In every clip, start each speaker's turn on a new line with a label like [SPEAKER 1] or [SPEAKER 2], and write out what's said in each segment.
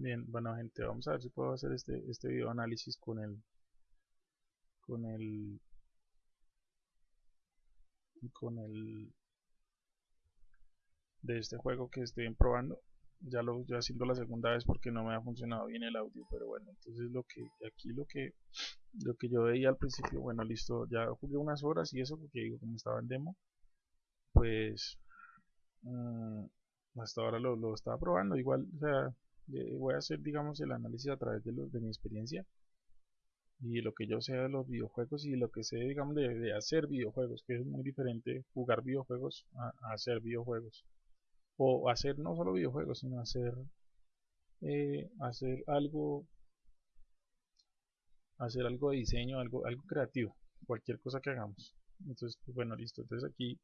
[SPEAKER 1] Bien, bueno gente, vamos a ver si puedo hacer este, este video análisis con el con el con el de este juego que estoy probando. Ya lo estoy haciendo la segunda vez porque no me ha funcionado bien el audio pero bueno entonces lo que aquí lo que lo que yo veía al principio bueno listo ya jugué unas horas y eso porque digo como estaba en demo pues mmm, hasta ahora lo, lo, estaba probando. Igual o sea voy a hacer digamos el análisis a través de, de mi experiencia y lo que yo sé de los videojuegos y lo que sé digamos de, hacer videojuegos que es muy diferente jugar videojuegos a, hacer videojuegos. O hacer no solo videojuegos sino hacer eh, hacer algo hacer algo de diseño algo algo creativo cualquier cosa que hagamos. Entonces pues, bueno listo. Entonces aquí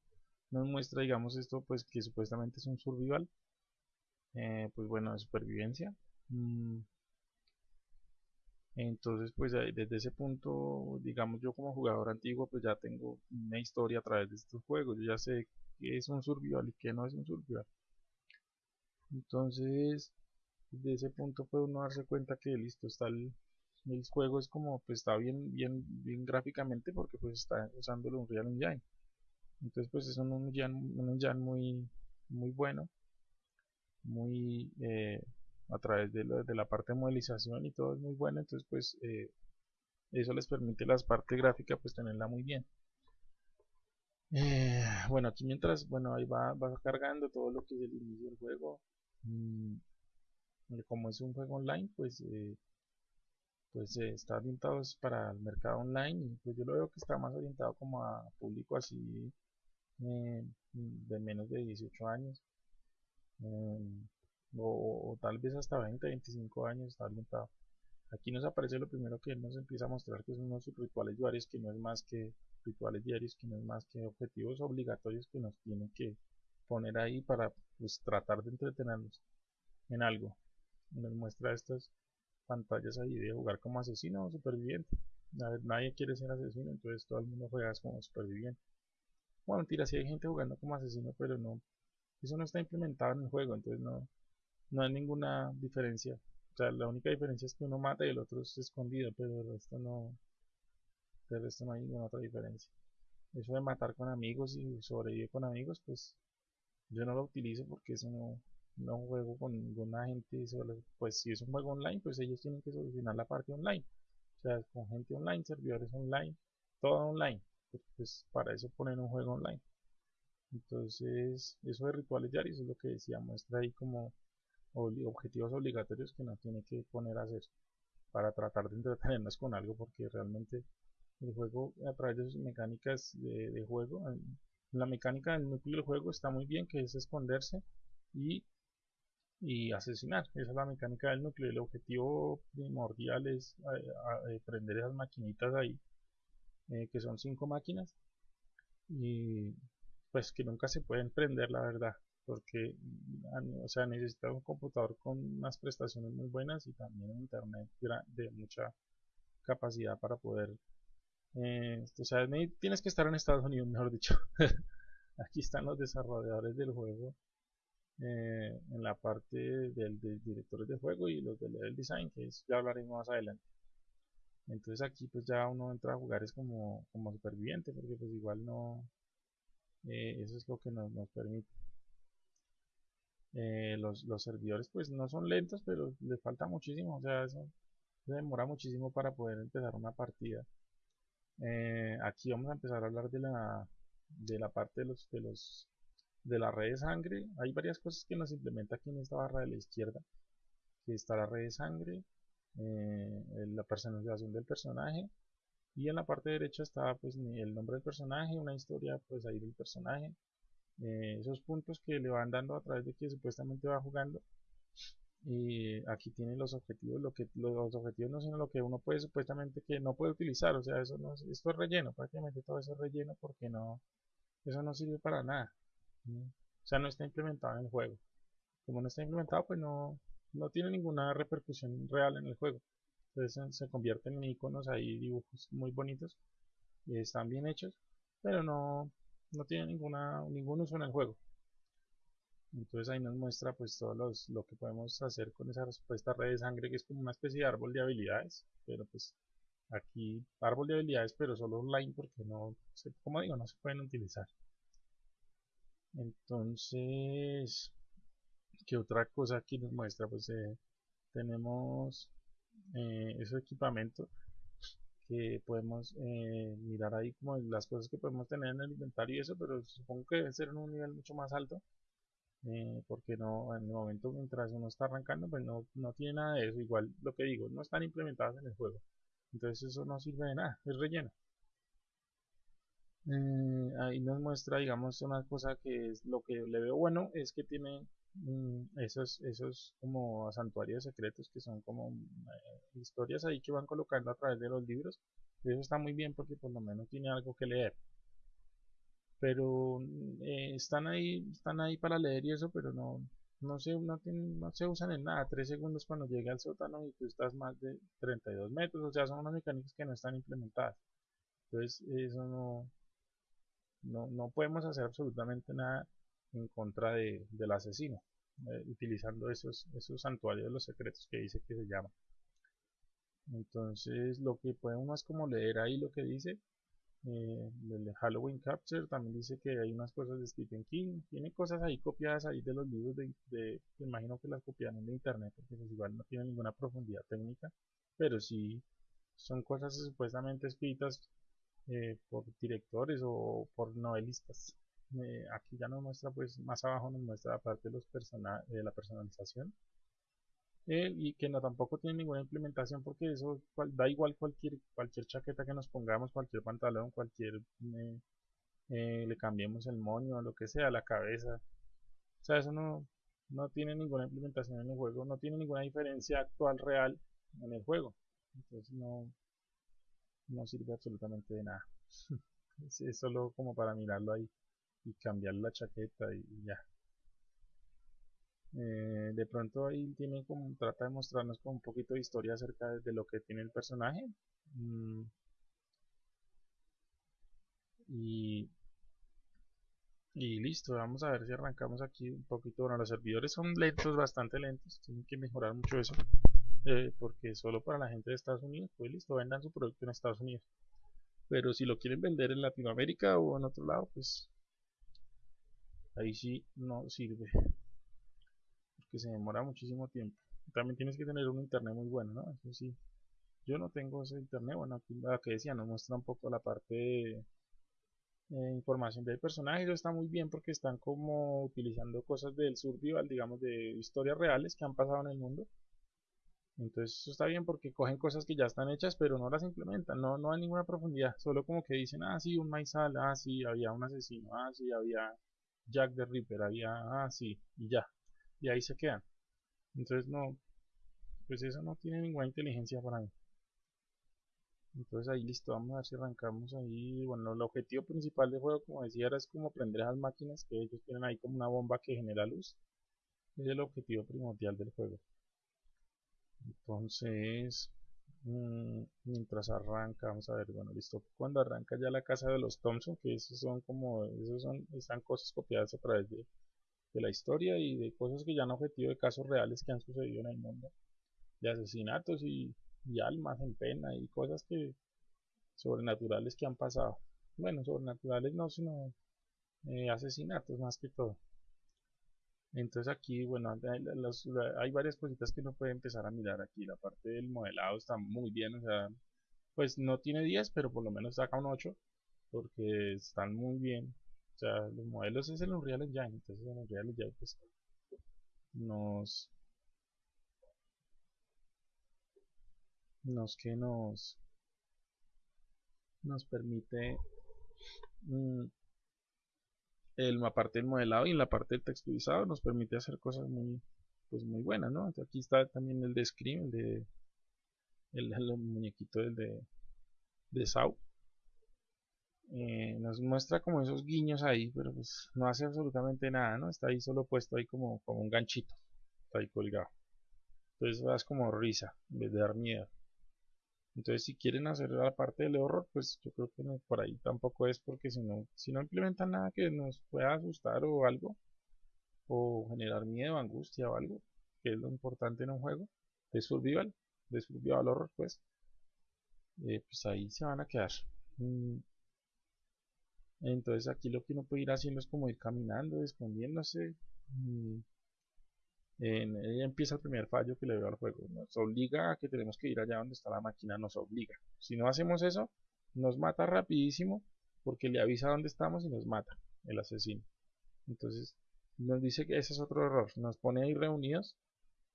[SPEAKER 1] nos muestra digamos esto pues que supuestamente es un survival eh, pues bueno, de supervivencia. Mm. Entonces, pues desde ese punto, digamos yo como jugador antiguo, pues ya tengo una historia a través de estos juegos. Yo ya sé qué es un survival y qué no es un survival. Entonces, de ese punto puede uno darse cuenta que listo, está el, el juego es como, pues está bien, bien, bien gráficamente porque pues está usando un Real Engine. Entonces, pues es un un engine muy, muy bueno muy eh, a través de, de, la parte de modelización y todo es muy bueno entonces pues eh, eso les permite la parte gráfica pues tenerla muy bien. Eh, bueno aquí mientras bueno ahí va, va, cargando todo lo que es el inicio del juego mm, como es un juego online pues pues está orientado para el mercado online y pues yo lo veo que está más orientado como a público así de menos de 18 años Em, o, tal vez hasta 20, 25 años está orientado. Aquí nos aparece lo primero que nos empieza a mostrar que son unos rituales diarios que no es más que rituales diarios que no es más que objetivos obligatorios que nos tienen que poner ahí para pues, tratar de entretenernos en algo. Nos muestra estas pantallas ahí de jugar como asesino o superviviente. nadie quiere ser asesino, entonces todo el mundo juega como superviviente. Bueno, mentira, si hay gente jugando como asesino, pero no eso no está implementado en el juego, entonces no, no hay ninguna diferencia. O sea, la única diferencia es que uno mata y el otro es escondido, pero el resto no, el resto no hay ninguna otra diferencia. Eso de matar con amigos y sobrevivir con amigos, pues yo no lo utilizo porque eso no juego con ninguna gente. pues si es un juego online, pues ellos tienen que solucionar la parte online. O sea, con gente online, servidores online, todo online. Pues para eso ponen un juego online. Entonces, eso de rituales diarios es lo que decía, muestra ahí como objetivos obligatorios que no tiene que poner a hacer para tratar de entretenernos con algo porque realmente el juego a través de sus mecánicas de, juego la mecánica del núcleo del juego está muy bien que es esconderse y, y asesinar. Esa es la mecánica del núcleo. El objetivo primordial es eh, prender esas maquinitas ahí eh, que son cinco máquinas y pues que nunca se pueden prender la verdad porque o sea necesita un computador con unas prestaciones muy buenas y también un internet de mucha capacidad para poder eh, o sea tienes que estar en Estados Unidos mejor dicho. Aquí están los desarrolladores del juego eh, en la parte del, directores de juego y los de level design que ya hablaremos más adelante. Entonces aquí pues ya uno entra a jugar es como, como superviviente porque pues igual no eh, eso es lo que nos, permite. Eh, los, servidores pues no son lentos pero les falta muchísimo o sea eso demora muchísimo para poder empezar una partida. Eh, aquí vamos a empezar a hablar de la de la parte de los de los de la red de sangre. Hay varias cosas que nos implementa aquí en esta barra de la izquierda. Que está la red de sangre la personalización del personaje y en la parte derecha está pues el nombre del personaje, una historia pues ahí del personaje, eh, esos puntos que le van dando a través de que supuestamente va jugando y aquí tiene los objetivos, lo que los objetivos no sino lo que uno puede supuestamente que no puede utilizar, o sea eso no esto es relleno, prácticamente todo eso es relleno porque no eso no sirve para nada, o sea no está implementado en el juego, como no está implementado pues no no tiene ninguna repercusión real en el juego entonces se convierten en iconos ahí dibujos muy bonitos y están bien hechos pero no no tienen ninguna ningún uso en el juego entonces ahí nos muestra pues todo los, lo que podemos hacer con esa respuesta red de sangre que es como una especie de árbol de habilidades pero pues aquí árbol de habilidades pero solo online porque no como digo no se pueden utilizar entonces ¿qué otra cosa aquí nos muestra? pues eh, tenemos eh, ese equipamiento que podemos eh, mirar ahí como las cosas que podemos tener en el inventario y eso pero supongo que debe ser en un nivel mucho más alto eh, porque no en el momento mientras uno está arrancando pues no, no tiene nada de eso. Igual lo que digo no están implementadas en el juego. Entonces eso no sirve de nada es relleno eh, ahí nos muestra digamos una cosa que es lo que le veo bueno es que tiene mm, esos esos como santuarios secretos que son como eh, historias ahí que van colocando a través de los libros eso está muy bien porque por lo menos tiene algo que leer. Pero eh, están ahí están ahí para leer y eso pero no no se, no, no se usan en nada. 3 segundos cuando llega al sótano y tú estás más de 32 metros o sea son unas mecánicas que no están implementadas. Entonces eso no no, no podemos hacer absolutamente nada en contra de, del asesino, eh, utilizando esos, esos santuarios de los secretos que dice que se llama. Entonces lo que podemos como leer ahí lo que dice, eh, el Halloween Capture también dice que hay unas cosas de Stephen King, tiene cosas ahí copiadas ahí de los libros de, de imagino que las copiaron de internet porque pues igual no tiene ninguna profundidad técnica, pero sí son cosas supuestamente escritas eh, por directores o por novelistas. Eh, aquí ya nos muestra, pues más abajo nos muestra la parte de, los de la personalización. Eh, y que no tampoco tiene ninguna implementación porque eso da igual cualquier cualquier chaqueta que nos pongamos, cualquier pantalón, cualquier le cambiemos el moño, lo que sea, la cabeza. O sea, eso no, no tiene ninguna implementación en el juego, no tiene ninguna diferencia actual real en el juego. Entonces no, no sirve absolutamente de nada. es, solo como para mirarlo ahí y cambiar la chaqueta y, ya. Eh, de pronto ahí tiene como trata de mostrarnos con un poquito de historia acerca de, lo que tiene el personaje mm. y y listo vamos a ver si arrancamos aquí un poquito bueno los servidores son lentos bastante lentos tienen que mejorar mucho eso eh, porque solo para la gente de Estados Unidos, pues listo, vendan su producto en Estados Unidos. Pero si lo quieren vender en Latinoamérica o en otro lado, pues ahí sí no sirve. Porque se demora muchísimo tiempo. También tienes que tener un internet muy bueno, ¿no? Eso sí. Yo no tengo ese internet, bueno, aquí que decía nos muestra un poco la parte de eh, información del personaje, eso está muy bien porque están como utilizando cosas del survival, digamos, de historias reales que han pasado en el mundo entonces eso está bien porque cogen cosas que ya están hechas pero no las implementan, no, no hay ninguna profundidad, solo como que dicen, ah sí, un maizal, ah sí, había un asesino, ah sí, había Jack the Ripper, había, ah sí, y ya, y ahí se quedan. Entonces no, pues eso no tiene ninguna inteligencia para mí. Entonces ahí listo, vamos a ver si arrancamos ahí. Bueno, el objetivo principal del juego, como decía, era es como prender esas máquinas que ellos tienen ahí como una bomba que genera luz. Es el objetivo primordial del juego entonces mm, mientras arranca vamos a ver bueno listo. Cuando arranca ya la casa de los Thompson que esos son como esos son están cosas copiadas a través de, la historia y de cosas que ya han objetivo de casos reales que han sucedido en el mundo. De asesinatos y, almas en pena y cosas que sobrenaturales que han pasado. Bueno sobrenaturales no sino eh, asesinatos más que todo entonces aquí, bueno, hay, varias cositas que uno puede empezar a mirar aquí. La parte del modelado está muy bien, o sea, pues no tiene 10, pero por lo menos saca un 8, porque están muy bien. O sea, los modelos es en Unreal Engine, entonces en Unreal Engine pues nos... Nos que nos... Nos permite... Mm, el, la parte del modelado y en la parte del texturizado nos permite hacer cosas muy pues muy buenas ¿no? aquí está también el de Scream el de el, muñequito del de de Sau eh, nos muestra como esos guiños ahí pero pues no hace absolutamente nada ¿no? está ahí solo puesto ahí como, como un ganchito está ahí colgado entonces vas como risa en vez de dar miedo entonces, si quieren hacer la parte del horror, pues yo creo que por ahí tampoco es porque si no, si no implementan nada que nos pueda asustar o algo, o generar miedo, angustia o algo, que es lo importante en un juego de survival, de survival horror, pues, eh, pues ahí se van a quedar. Mm. Entonces aquí lo que uno puede ir haciendo es como ir caminando, escondiéndose. Mm. En, ahí empieza el primer fallo que le veo al juego. Nos obliga a que tenemos que ir allá donde está la máquina, nos obliga. Si no hacemos eso, nos mata rapidísimo porque le avisa dónde estamos y nos mata el asesino. Entonces nos dice que ese es otro error. Nos pone ahí reunidos.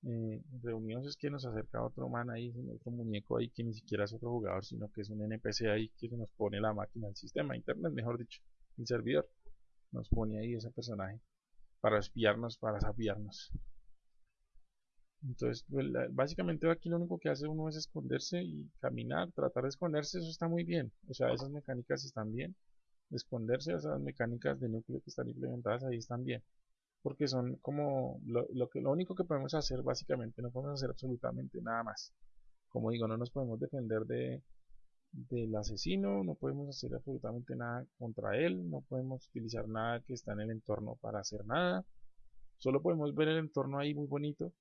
[SPEAKER 1] Eh, reunidos es que nos acerca otro man ahí, otro muñeco ahí que ni siquiera es otro jugador, sino que es un NPC ahí que nos pone la máquina, el sistema, internet, mejor dicho, el servidor. Nos pone ahí ese personaje para espiarnos, para sabiarnos. Entonces, pues, básicamente aquí lo único que hace uno es esconderse y caminar, tratar de esconderse, eso está muy bien. O sea, esas mecánicas están bien. Esconderse, esas mecánicas de núcleo que están implementadas ahí están bien. Porque son como lo, que, lo único que podemos hacer básicamente, no podemos hacer absolutamente nada más. Como digo, no nos podemos defender de, del asesino, no podemos hacer absolutamente nada contra él, no podemos utilizar nada que está en el entorno para hacer nada. Solo podemos ver el entorno ahí muy bonito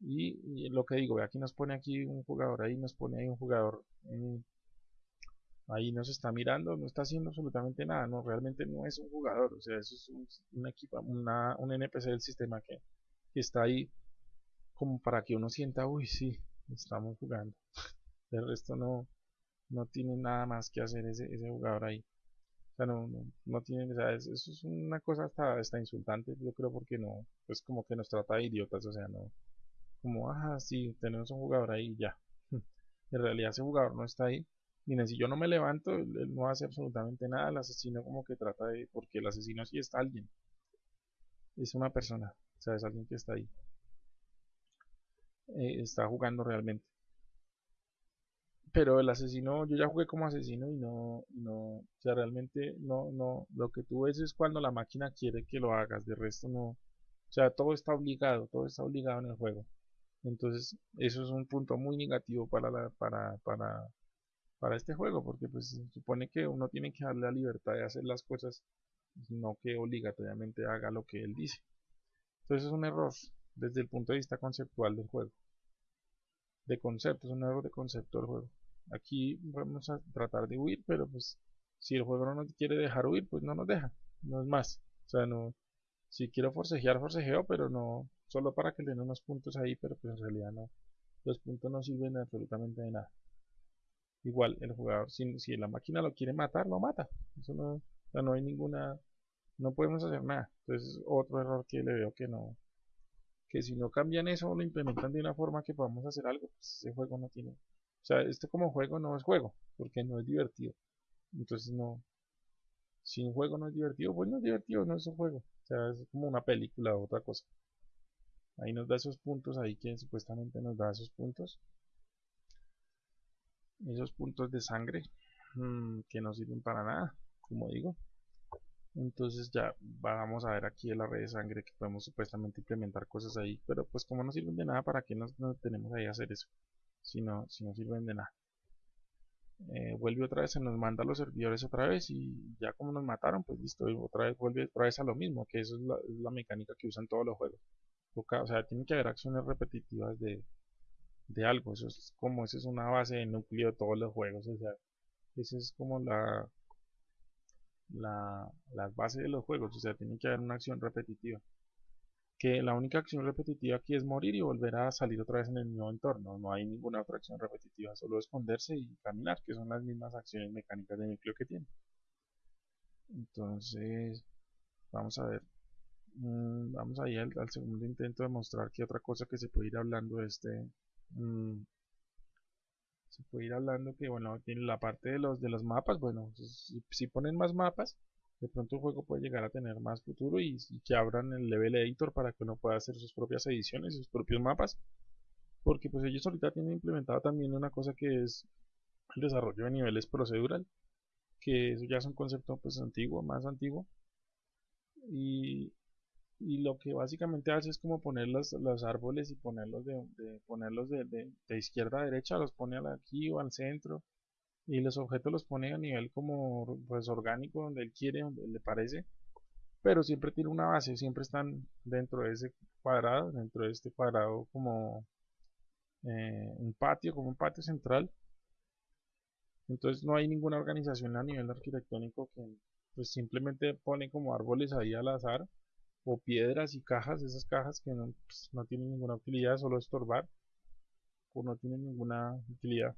[SPEAKER 1] y, lo que digo, aquí nos pone aquí un jugador, ahí nos pone ahí un jugador, eh, ahí nos está mirando, no está haciendo absolutamente nada, no, realmente no es un jugador, o sea, eso es un, equipo, una, un NPC del sistema que, está ahí como para que uno sienta, uy, sí, estamos jugando. El resto no, no tiene nada más que hacer ese, ese jugador ahí. O sea, no, no, tiene, o sea, eso es una cosa hasta, hasta insultante, yo creo, porque no, es como que nos trata de idiotas, o sea, no, como, ah, sí, tenemos un jugador ahí ya. En realidad ese jugador no está ahí. Miren, si yo no me levanto, él no hace absolutamente nada. El asesino como que trata de... Porque el asesino sí está alguien. Es una persona. O sea, es alguien que está ahí. Eh, está jugando realmente. Pero el asesino, yo ya jugué como asesino y no, no, o sea, realmente no, no, lo que tú ves es cuando la máquina quiere que lo hagas, de resto no, o sea, todo está obligado, todo está obligado en el juego. Entonces, eso es un punto muy negativo para, la, para, para, para este juego, porque pues se supone que uno tiene que darle la libertad de hacer las cosas, no que obligatoriamente haga lo que él dice. Entonces es un error desde el punto de vista conceptual del juego. De concepto, es un error de concepto del juego. Aquí vamos a tratar de huir, pero pues si el juego no nos quiere dejar huir, pues no nos deja, no es más. O sea, no, si quiero forcejear, forcejeo, pero no, solo para que le den unos puntos ahí, pero pues en realidad no, los puntos no sirven absolutamente de nada. Igual, el jugador, si, si la máquina lo quiere matar, lo mata. Eso no, no hay ninguna, no podemos hacer nada. Entonces, otro error que le veo que no, que si no cambian eso o lo implementan de una forma que podamos hacer algo, pues ese juego no tiene. O sea, esto como juego no es juego, porque no es divertido. Entonces no, si un juego no es divertido, pues no es divertido, no es un juego. O sea, es como una película o otra cosa. Ahí nos da esos puntos, ahí que supuestamente nos da esos puntos. Esos puntos de sangre mm, que no sirven para nada, como digo. Entonces ya vamos a ver aquí en la red de sangre que podemos supuestamente implementar cosas ahí. Pero pues como no sirven de nada, ¿para qué nos, tenemos ahí a hacer eso? Si no, si no sirven de nada. Eh, vuelve otra vez, se nos manda a los servidores otra vez y ya como nos mataron, pues listo, otra vez vuelve otra vez a lo mismo, que eso es la, es la mecánica que usan todos los juegos o sea, tiene que haber acciones repetitivas de, de algo, eso es como, esa es una base de núcleo de todos los juegos, o sea, esa es como la, la, la base de los juegos, o sea, tiene que haber una acción repetitiva. Que la única acción repetitiva aquí es morir y volver a salir otra vez en el mismo entorno, no hay ninguna otra acción repetitiva, solo esconderse y caminar, que son las mismas acciones mecánicas de núcleo que tiene. Entonces, vamos a ver Mm, vamos ahí al, segundo intento de mostrar que otra cosa que se puede ir hablando este mm, se puede ir hablando que bueno tiene la parte de los de los mapas bueno si, ponen más mapas de pronto el juego puede llegar a tener más futuro y, que abran el level editor para que uno pueda hacer sus propias ediciones sus propios mapas porque pues ellos ahorita tienen implementado también una cosa que es el desarrollo de niveles procedural que eso ya es un concepto pues antiguo más antiguo y, y lo que básicamente hace es como poner los, los árboles y ponerlos de, ponerlos de, de, izquierda a derecha los pone aquí o al centro y los objetos los pone a nivel como pues orgánico donde él quiere donde le parece pero siempre tiene una base, siempre están dentro de ese cuadrado, dentro de este cuadrado como eh, un patio, como un patio central. Entonces no hay ninguna organización a nivel arquitectónico que pues simplemente pone como árboles ahí al azar o piedras y cajas, esas cajas que no, pues, no tienen ninguna utilidad, solo estorbar o no tienen ninguna utilidad.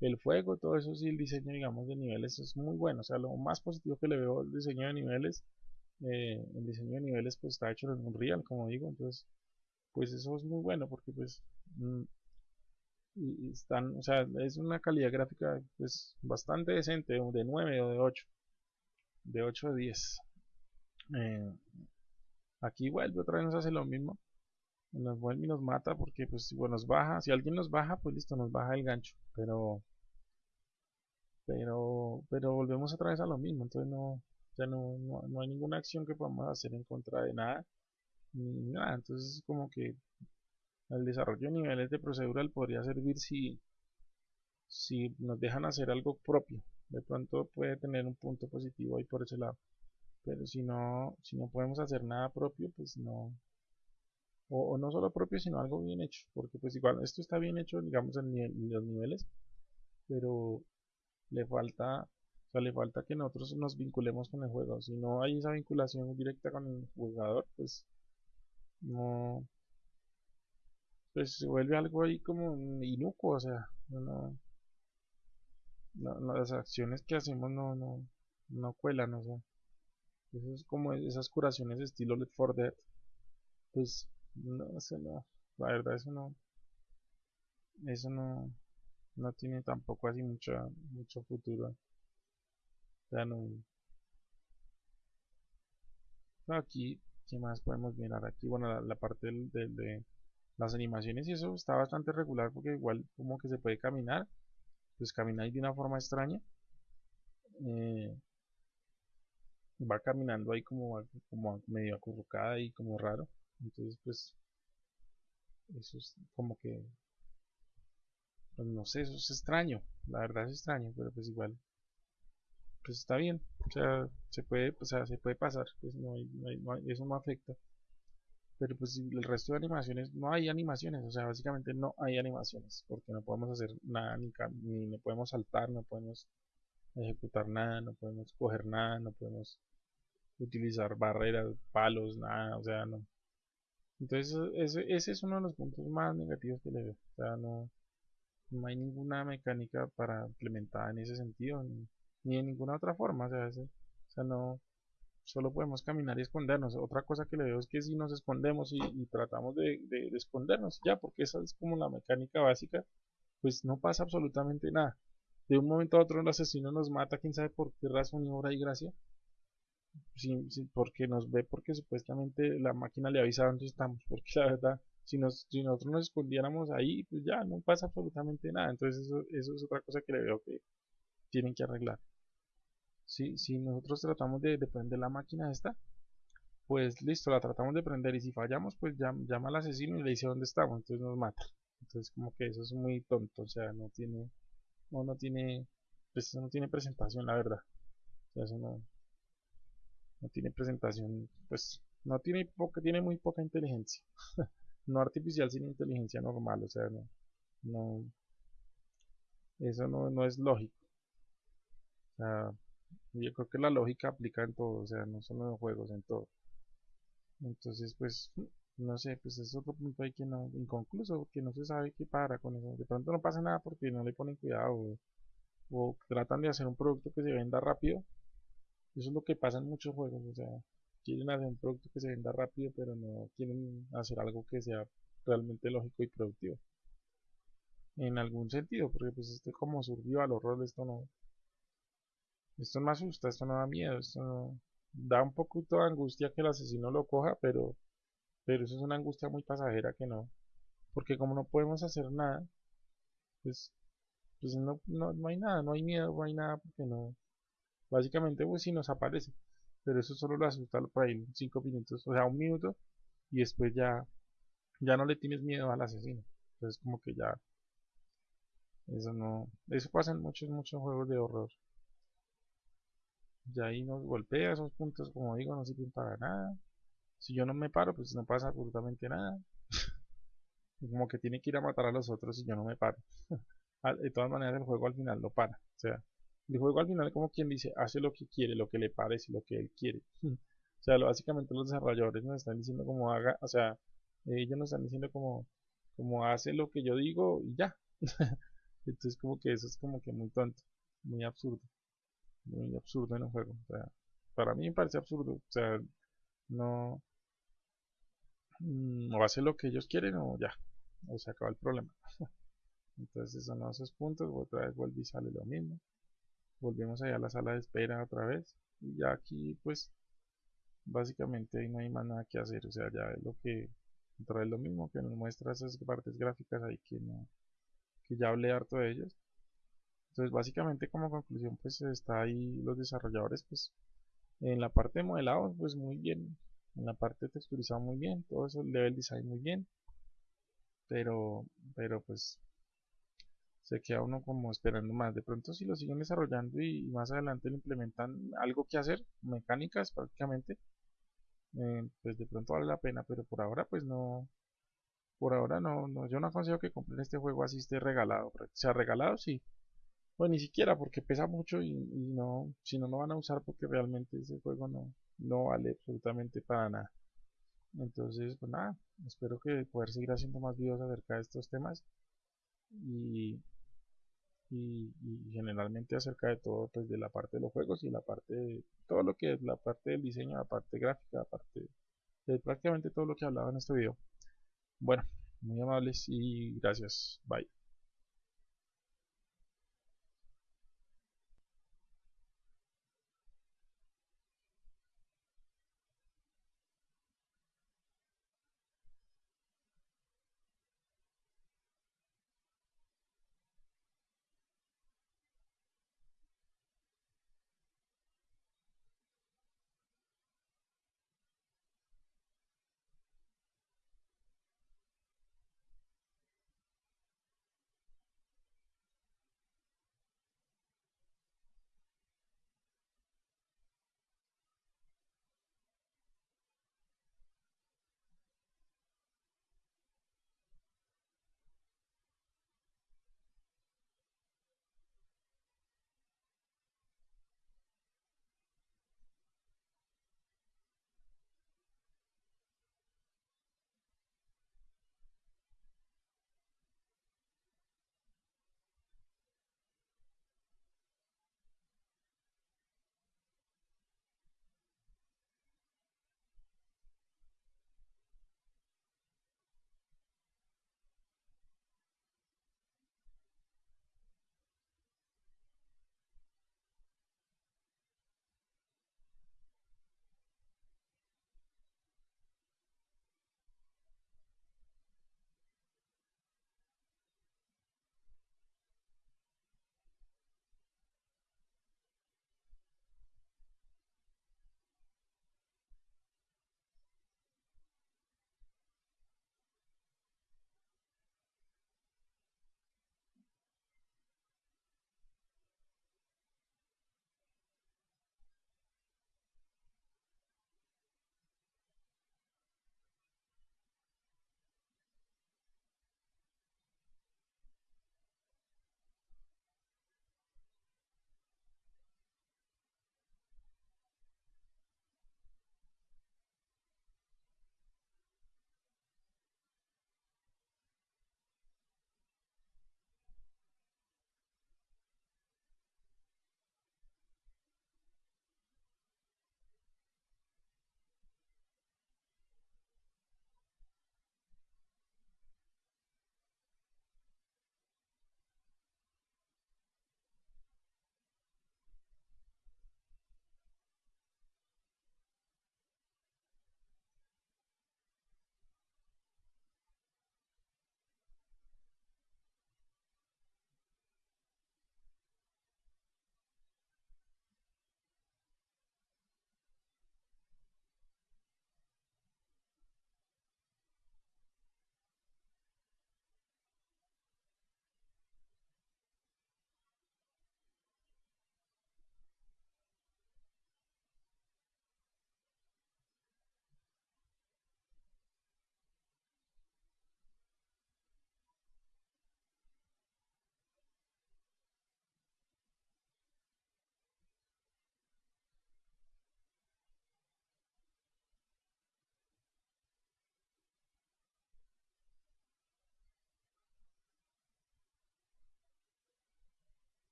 [SPEAKER 1] El fuego, todo eso sí, el diseño digamos de niveles es muy bueno, o sea, lo más positivo que le veo al diseño de niveles eh, el diseño de niveles pues está hecho en Unreal como digo entonces pues eso es muy bueno porque pues mm, están o sea es una calidad gráfica pues bastante decente de 9 o de 8 de 8 a 10 eh, aquí vuelve otra vez nos hace lo mismo nos vuelve y nos mata porque pues si nos baja si alguien nos baja pues listo nos baja el gancho pero pero pero volvemos otra vez a lo mismo entonces no ya no, no, hay ninguna acción que podamos hacer en contra de nada, ni nada. Entonces, es como que el desarrollo de niveles de procedural podría servir si, si nos dejan hacer algo propio. De pronto puede tener un punto positivo ahí por ese lado. Pero si no, si no podemos hacer nada propio, pues no. O, no solo propio, sino algo bien hecho. Porque pues igual esto está bien hecho, digamos, en los niveles. Pero le falta sea, le falta que nosotros nos vinculemos con el juego. Si no hay esa vinculación directa con el jugador, pues no. Pues se vuelve algo ahí como inocuo, o sea, no, las acciones que hacemos no, no, no cuelan, o sea. Eso es como esas curaciones estilo Let for Dead. Pues no sé, no. La verdad, eso no. Eso no. No tiene tampoco así mucho, mucho futuro aquí qué más podemos mirar aquí bueno la, parte de las animaciones y eso está bastante regular porque igual como que se puede caminar pues caminar de una forma extraña eh, va caminando ahí como, como medio acurrucada y como raro entonces pues eso es como que pues no sé eso es extraño la verdad es extraño pero pues igual pues está bien, o sea, se puede, o sea, se puede pasar, pues no, eso no afecta. Pero pues el resto de animaciones, no hay animaciones, o sea, básicamente no hay animaciones, porque no podemos hacer nada, ni, ni no podemos saltar, no podemos ejecutar nada, no podemos coger nada, no podemos utilizar barreras, palos, nada, o sea, no. Entonces ese, ese es uno de los puntos más negativos que le veo, o sea, no, no hay ninguna mecánica para implementada en ese sentido, ni de ninguna otra forma, o sea, o sea, no, solo podemos caminar y escondernos. Otra cosa que le veo es que si nos escondemos y, tratamos de, escondernos, ya, porque esa es como la mecánica básica, pues no pasa absolutamente nada. De un momento a otro el asesino nos mata, quién sabe por qué razón y obra y gracia. Porque nos ve, porque supuestamente la máquina le avisa dónde estamos, porque la verdad, si, nos, si nosotros nos escondiéramos ahí, pues ya no pasa absolutamente nada. Entonces eso, eso es otra cosa que le veo que tienen que arreglar si, si nosotros tratamos de, prender la máquina esta, pues listo, la tratamos de prender y si fallamos, pues llama, al asesino y le dice dónde estamos, entonces nos mata. Entonces como que eso es muy tonto, o sea, no tiene, no, no tiene, pues eso no tiene presentación, la verdad. O sea, eso no, no tiene presentación, pues no tiene poca, tiene muy poca inteligencia. no artificial, sino inteligencia normal, o sea, no, no, eso no, no es lógico. O sea, yo creo que la lógica aplica en todo, o sea, no solo en los juegos, en todo. Entonces, pues, no sé, pues es otro punto ahí que no, inconcluso, porque no se sabe qué para con eso. De pronto no pasa nada porque no le ponen cuidado o, tratan de hacer un producto que se venda rápido. Eso es lo que pasa en muchos juegos, o sea, quieren hacer un producto que se venda rápido, pero no quieren hacer algo que sea realmente lógico y productivo. En algún sentido, porque pues este como surgió al horror, esto no, esto no asusta, esto no da miedo, esto da un poquito de angustia que el asesino lo coja, pero, pero eso es una angustia muy pasajera que no. Porque como no podemos hacer nada, pues, pues no, no, hay nada, no hay miedo, no hay nada, porque no. Básicamente, pues si nos aparece. Pero eso solo lo asusta por ahí 5 minutos, o sea, un minuto, y después ya, ya no le tienes miedo al asesino. Entonces como que ya, eso no, eso pasa en muchos, muchos juegos de horror. ya ahí nos golpea, esos puntos como digo no sirven para nada. Si yo no me paro, pues no pasa absolutamente nada. como que tiene que ir a matar a los otros si yo no me paro. de todas maneras el juego al final lo para. O sea, el juego al final como quien dice, hace lo que quiere, lo que le parece, lo que él quiere. o sea, básicamente los desarrolladores nos están diciendo como haga, o sea, ellos nos están diciendo como, como hace lo que yo digo y ya. Entonces como que eso es como que muy tonto, muy absurdo. Muy absurdo en un juego. O sea, para mí me parece absurdo. O sea, no... Mm, o hace lo que ellos quieren o ya. O se acaba el problema. Entonces son esos puntos, otra vez vuelve y sale lo mismo. Volvemos allá a la sala de espera otra vez. Y ya aquí pues básicamente ahí no hay más nada que hacer. O sea, ya es lo que otra vez lo mismo que nos muestra esas partes gráficas ahí que no que ya hablé harto de ellos. Entonces básicamente como conclusión pues está ahí los desarrolladores pues en la parte de modelado pues muy bien. En la parte texturizado muy bien. Todo eso, el level design muy bien. Pero, pero pues se queda uno como esperando más. De pronto si lo siguen desarrollando y, más adelante le implementan algo que hacer, mecánicas prácticamente, eh, pues de pronto vale la pena, pero por ahora pues no, por ahora no, no yo no aconsejo que compren este juego así esté regalado, o sea regalado sí, pues ni siquiera porque pesa mucho y, no, si no lo van a usar porque realmente ese juego no, no vale absolutamente para nada. Entonces, pues nada, espero que poder seguir haciendo más videos acerca de estos temas y, y, generalmente acerca de todo, pues de la parte de los juegos y la parte de todo lo que es la parte del diseño, la parte gráfica, la parte de prácticamente todo lo que hablaba en este video. Bueno, muy amables y gracias. Bye.